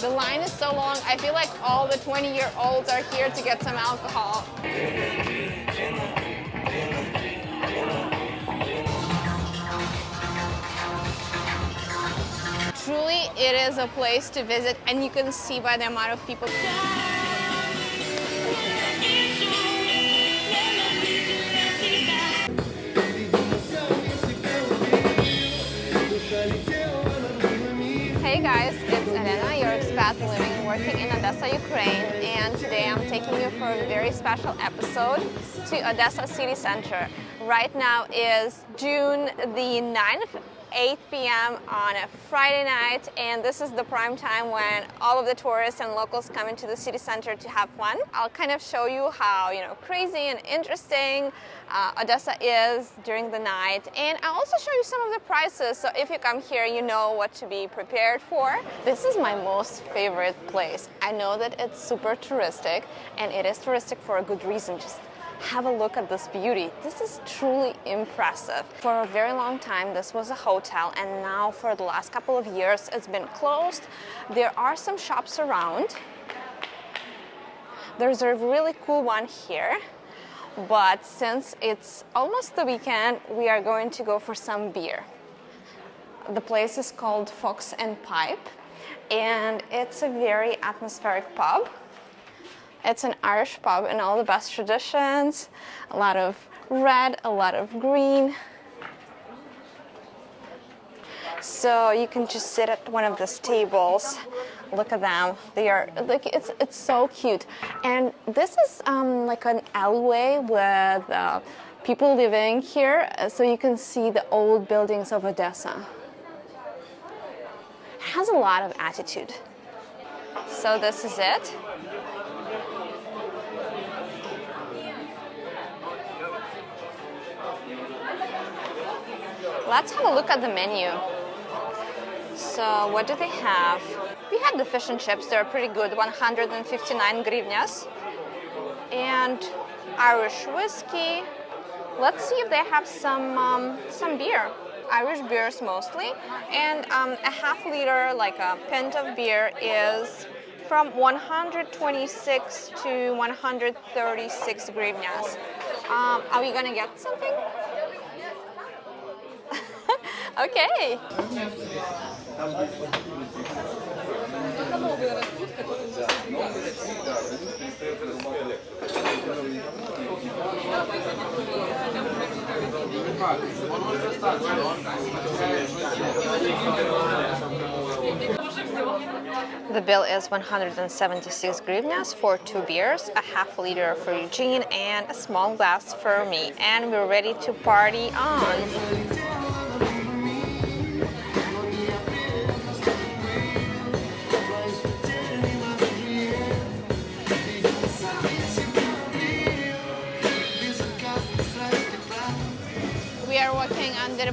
The line is so long, I feel like all the 20-year-olds are here to get some alcohol. Truly, it is a place to visit and you can see by the amount of people. Your expat living working in Odessa, Ukraine and today I'm taking you for a very special episode to Odessa city center. Right now is June the 9th 8 p.m. on a Friday night and this is the prime time when all of the tourists and locals come into the city center to have fun. I'll kind of show you how you know crazy and interesting uh, Odessa is during the night and I'll also show you some of the prices so if you come here you know what to be prepared for. This is my most favorite place. I know that it's super touristic and it is touristic for a good reason. Just have a look at this beauty. This is truly impressive. For a very long time, this was a hotel, and now for the last couple of years, it's been closed. There are some shops around. There's a really cool one here, but since it's almost the weekend, we are going to go for some beer. The place is called Fox and Pipe, and it's a very atmospheric pub. It's an Irish pub in all the best traditions. A lot of red, a lot of green. So you can just sit at one of these tables. Look at them. They are like it's it's so cute. And this is um, like an alleyway with uh, people living here, so you can see the old buildings of Odessa. It has a lot of attitude. So this is it. Let's have a look at the menu. So what do they have? We had the fish and chips, they're pretty good, 159 hryvnias. And Irish whiskey. Let's see if they have some, um, some beer. Irish beers mostly. And um, a half liter, like a pint of beer is from 126 to 136 hryvnias. Um, are we gonna get something? Okay. The bill is 176 hryvnias for two beers, a half liter for Eugene, and a small glass for me. And we're ready to party on.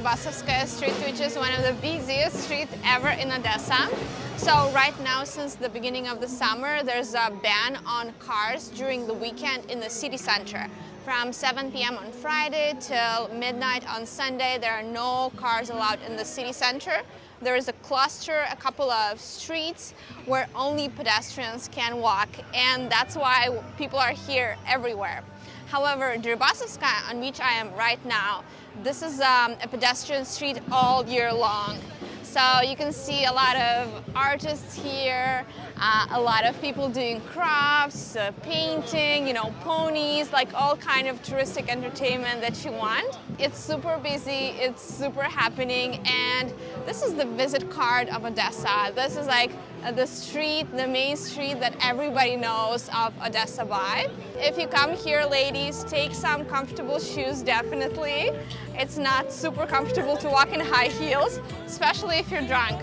Deribassovskaya Street, which is one of the busiest streets ever in Odessa. So right now, since the beginning of the summer, there's a ban on cars during the weekend in the city center. From 7 p.m. on Friday till midnight on Sunday, there are no cars allowed in the city center. There is a cluster, a couple of streets where only pedestrians can walk, and that's why people are here everywhere. However, Deribassovskaya, on which I am right now, this is um, a pedestrian street all year long. So you can see a lot of artists here, uh, a lot of people doing crafts, uh, painting, you know, ponies, like all kind of touristic entertainment that you want. It's super busy, it's super happening, and this is the visit card of Odessa. This is like Uh, the street, the main street that everybody knows of Odessa by. If you come here, ladies, take some comfortable shoes, definitely. It's not super comfortable to walk in high heels, especially if you're drunk.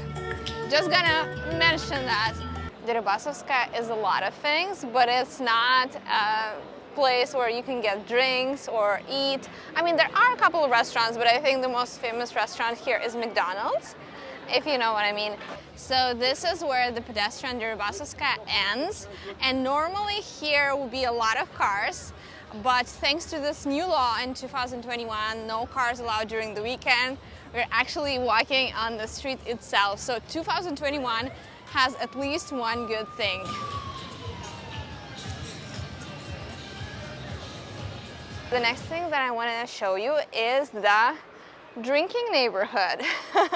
Just gonna mention that. Deribassovskaya is a lot of things, but it's not a place where you can get drinks or eat. I mean, there are a couple of restaurants, but I think the most famous restaurant here is McDonald's, if you know what I mean. So this is where the pedestrian Deribassovskaya ends, and normally here will be a lot of cars, but thanks to this new law in 2021, no cars allowed during the weekend, we're actually walking on the street itself. So 2021, has at least one good thing. The next thing that I want to show you is the drinking neighborhood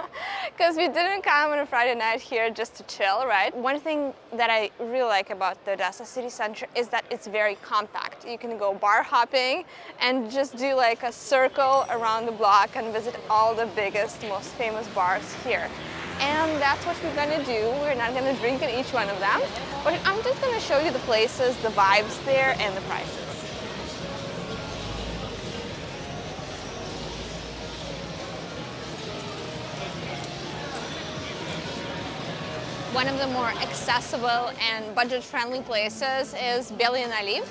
because we didn't come on a Friday night here just to chill, right? One thing that I really like about the Odessa city center is that it's very compact. You can go bar hopping and just do like a circle around the block and visit all the biggest, most famous bars here. And that's what we're gonna do. We're not gonna drink in each one of them, but I'm just gonna show you the places, the vibes there, and the prices. One of the more accessible and budget-friendly places is Bely Naliv.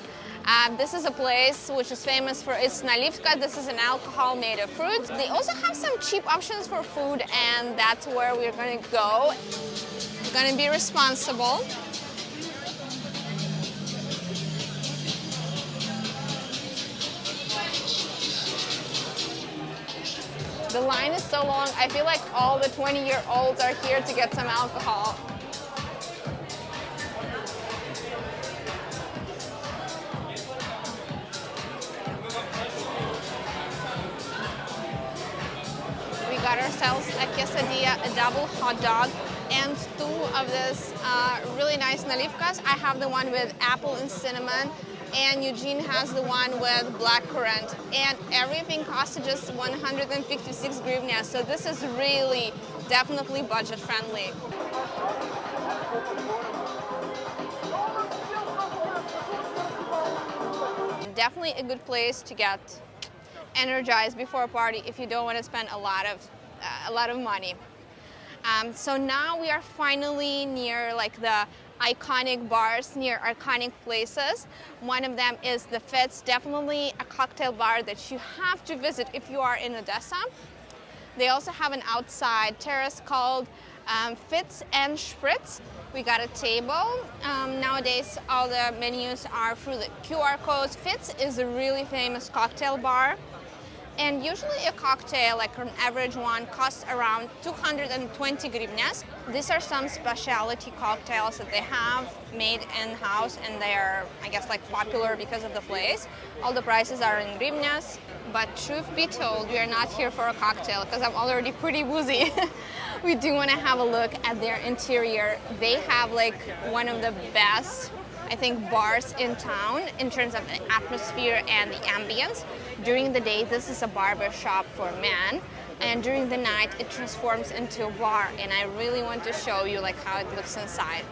Um, this is a place which is famous for its nalivka. This is an alcohol made of fruit. They also have some cheap options for food and that's where we're going to go. We're going to be responsible. The line is so long, I feel like all the 20-year-olds are here to get some alcohol. A quesadilla, a double hot dog, and two of this uh, really nice nalivkas. I have the one with apple and cinnamon, and Eugene has the one with black currant. And everything costed just 156 hryvnia, so this is really definitely budget friendly. Definitely a good place to get energized before a party if you don't want to spend a lot of, a lot of money. Um, so now we are finally near like the iconic bars, near iconic places. One of them is the Fitz, definitely a cocktail bar that you have to visit if you are in Odessa. They also have an outside terrace called um, Fitz and Spritz. We got a table. Um, nowadays, all the menus are through the QR codes. Fitz is a really famous cocktail bar. And usually a cocktail, like an average one, costs around 220 hryvnias. These are some specialty cocktails that they have made in-house and they are, I guess, like popular because of the place. All the prices are in hryvnias, but truth be told, we are not here for a cocktail because I'm already pretty woozy. we do want to have a look at their interior. They have like one of the best I think, bars in town in terms of the atmosphere and the ambience. During the day, this is a barber shop for men, and during the night, it transforms into a bar, and I really want to show you like how it looks inside.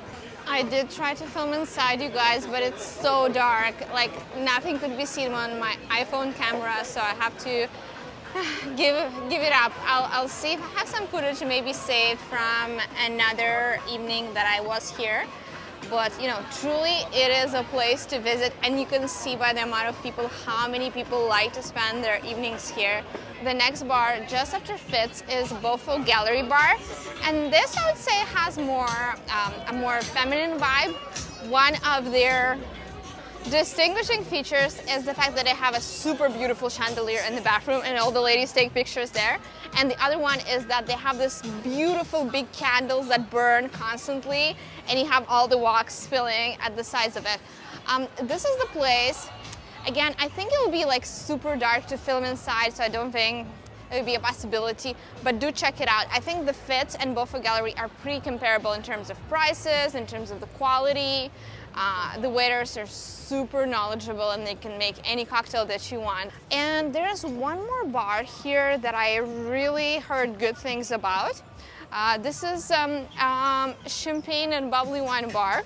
I did try to film inside, you guys, but it's so dark. Like, nothing could be seen on my iPhone camera, so I have to give give it up. I'll, I'll see if I have some footage maybe saved from another evening that I was here but you know truly it is a place to visit and you can see by the amount of people how many people like to spend their evenings here. The next bar just after Fitz is Bofo Gallery Bar and this I would say has more um, a more feminine vibe. One of their distinguishing features is the fact that they have a super beautiful chandelier in the bathroom and all the ladies take pictures there and the other one is that they have this beautiful big candles that burn constantly and you have all the wax spilling at the sides of it. Um, this is the place. Again, I think it will be like super dark to film inside, so I don't think it would be a possibility, but do check it out. I think the Fitz and Bofo Gallery are pretty comparable in terms of prices, in terms of the quality. Uh, the waiters are super knowledgeable and they can make any cocktail that you want. And there is one more bar here that I really heard good things about. Uh, this is um, um, champagne and bubbly wine bar.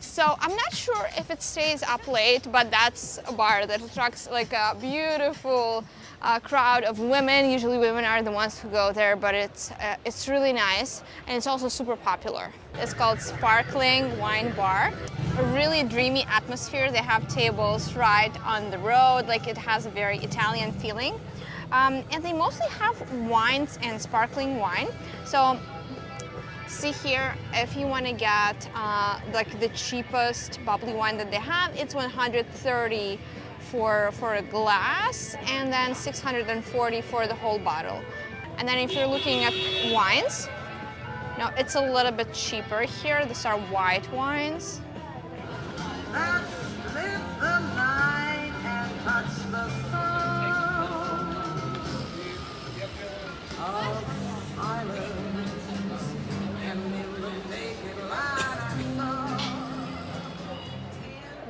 So I'm not sure if it stays up late, but that's a bar that attracts like a beautiful uh, crowd of women. Usually women are the ones who go there, but it's, uh, it's really nice and it's also super popular. It's called Sparkling Wine Bar. A really dreamy atmosphere. They have tables right on the road, like it has a very Italian feeling. Um, and they mostly have wines and sparkling wine. So see here, if you want to get uh, like the cheapest bubbly wine that they have, it's 130 for, for a glass and then 640 for the whole bottle. And then if you're looking at wines, Now it's a little bit cheaper here. These are white wines.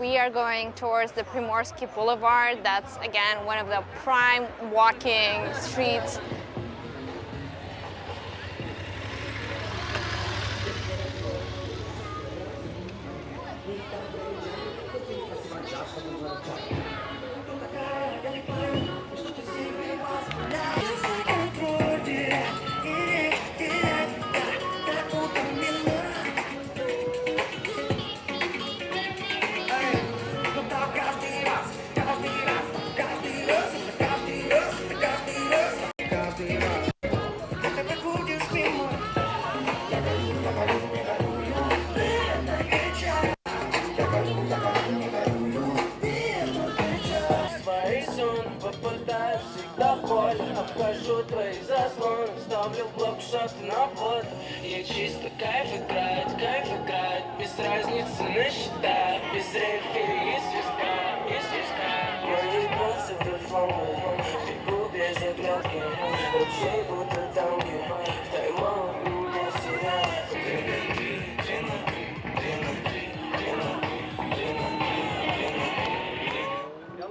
We are going towards the Primorsky Boulevard. That's again one of the prime walking streets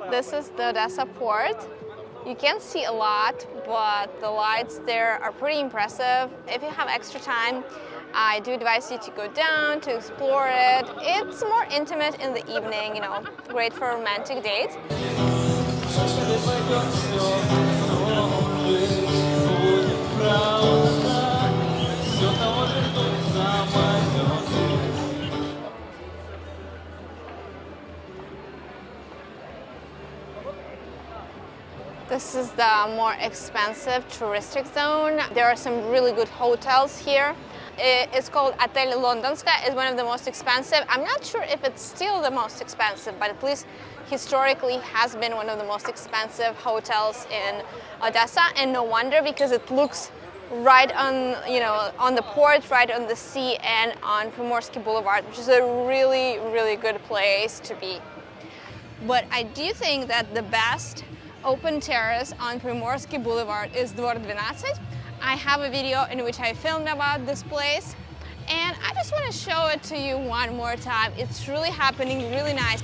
This is the Odessa port. You can't see a lot, but the lights there are pretty impressive. If you have extra time, I do advise you to go down to explore it. It's more intimate in the evening, you know, great for romantic date. This is the more expensive touristic zone. There are some really good hotels here. It's called Hotel Londonska. It's one of the most expensive. I'm not sure if it's still the most expensive, but at least historically has been one of the most expensive hotels in Odessa. And no wonder because it looks right on, you know, on the port, right on the sea and on Primorsky Boulevard, which is a really, really good place to be. But I do think that the best open terrace on Primorsky Boulevard is Dvor 12. I have a video in which I filmed about this place and I just want to show it to you one more time. It's really happening, really nice.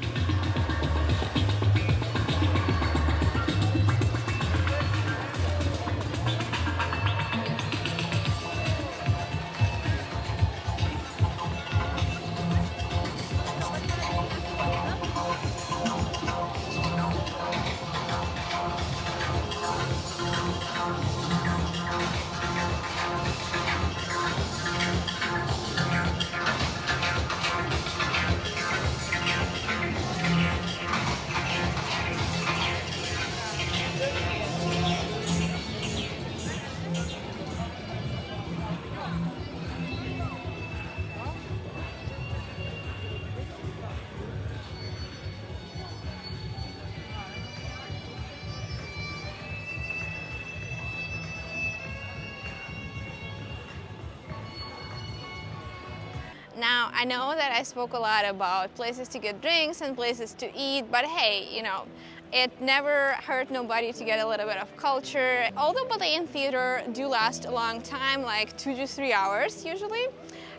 Now, I know that I spoke a lot about places to get drinks and places to eat, but hey, you know, it never hurt nobody to get a little bit of culture. Although ballet and theater do last a long time, like two to three hours usually,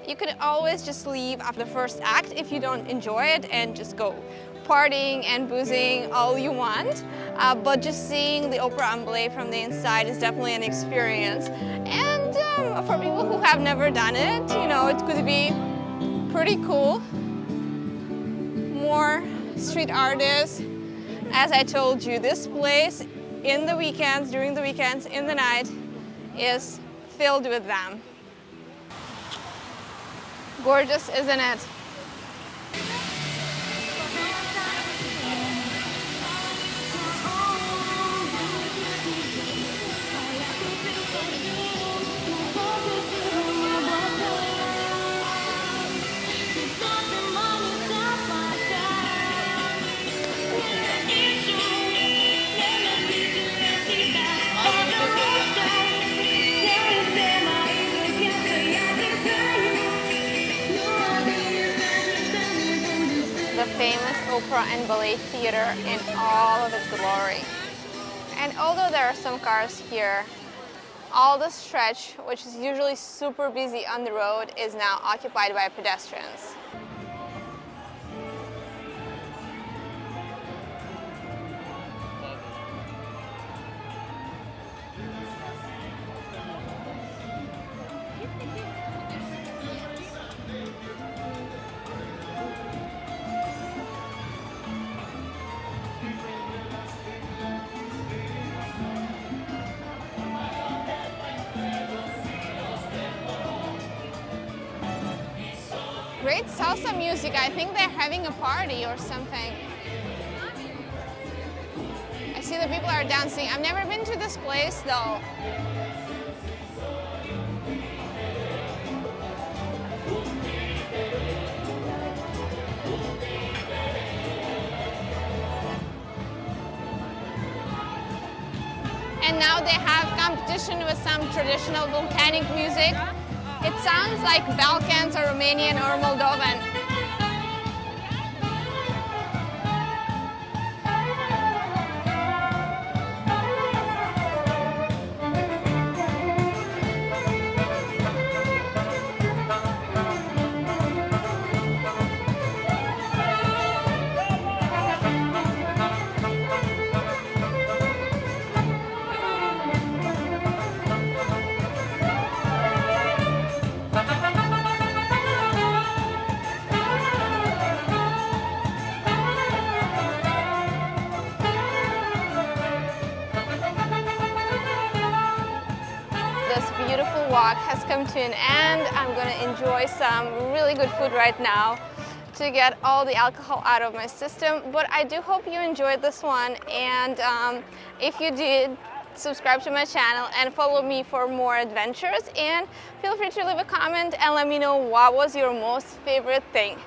you can always just leave after the first act if you don't enjoy it and just go partying and boozing all you want. Uh, but just seeing the opera and ballet from the inside is definitely an experience. And um, for people who have never done it, you know, it could be pretty cool. More street artists. As I told you, this place in the weekends, during the weekends, in the night, is filled with them. Gorgeous, isn't it? And ballet theater in all of its glory. And although there are some cars here, all the stretch, which is usually super busy on the road, is now occupied by pedestrians. Great salsa music. I think they're having a party or something. I see the people are dancing. I've never been to this place though. And now they have competition with some traditional Balkanic music. It sounds like Balkans or Romanian or Moldovan. Walk has come to an end. I'm to enjoy some really good food right now to get all the alcohol out of my system. But I do hope you enjoyed this one. And um, if you did, subscribe to my channel and follow me for more adventures. And feel free to leave a comment and let me know what was your most favorite thing.